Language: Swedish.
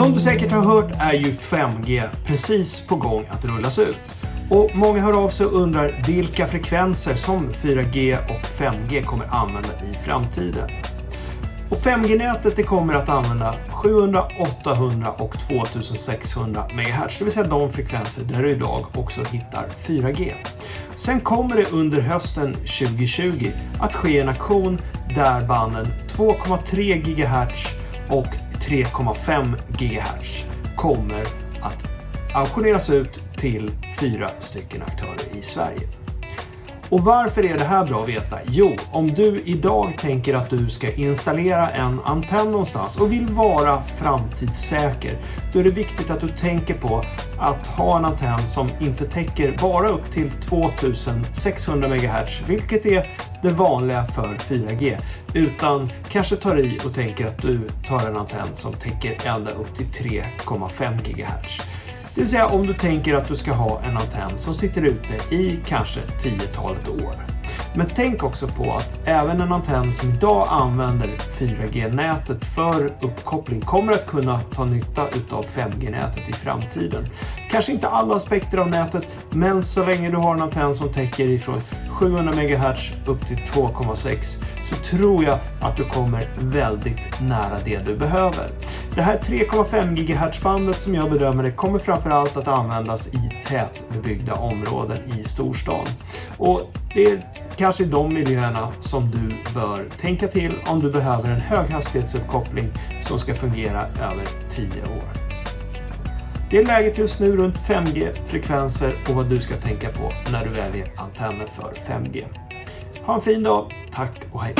Som du säkert har hört är ju 5G precis på gång att rullas ut. Och många hör av sig och undrar vilka frekvenser som 4G och 5G kommer använda i framtiden. Och 5G-nätet kommer att använda 700, 800 och 2600 MHz, det vill säga de frekvenser där du idag också hittar 4G. Sen kommer det under hösten 2020 att ske en aktion där banden 2,3 GHz och 3,5 GHz kommer att auktioneras ut till fyra stycken aktörer i Sverige. Och varför är det här bra att veta? Jo, om du idag tänker att du ska installera en antenn någonstans och vill vara framtidssäker, då är det viktigt att du tänker på att ha en antenn som inte täcker bara upp till 2600 MHz, vilket är det vanliga för 4G, utan kanske tar i och tänker att du tar en antenn som täcker ända upp till 3,5 GHz. Det vill säga om du tänker att du ska ha en antenn som sitter ute i kanske 10-talet år. Men tänk också på att även en antenn som idag använder 4G-nätet för uppkoppling kommer att kunna ta nytta av 5G-nätet i framtiden. Kanske inte alla aspekter av nätet, men så länge du har en antenn som täcker ifrån 700 MHz upp till 2,6 så tror jag att du kommer väldigt nära det du behöver. Det här 3,5 GHz-bandet som jag bedömer det kommer framförallt att användas i tätbebyggda områden i storstan. Och det är kanske de miljöerna som du bör tänka till om du behöver en höghastighetsuppkoppling som ska fungera över 10 år. Det är läget just nu runt 5G-frekvenser och vad du ska tänka på när du väljer antenner för 5G. Ha en fin dag, tack och hej!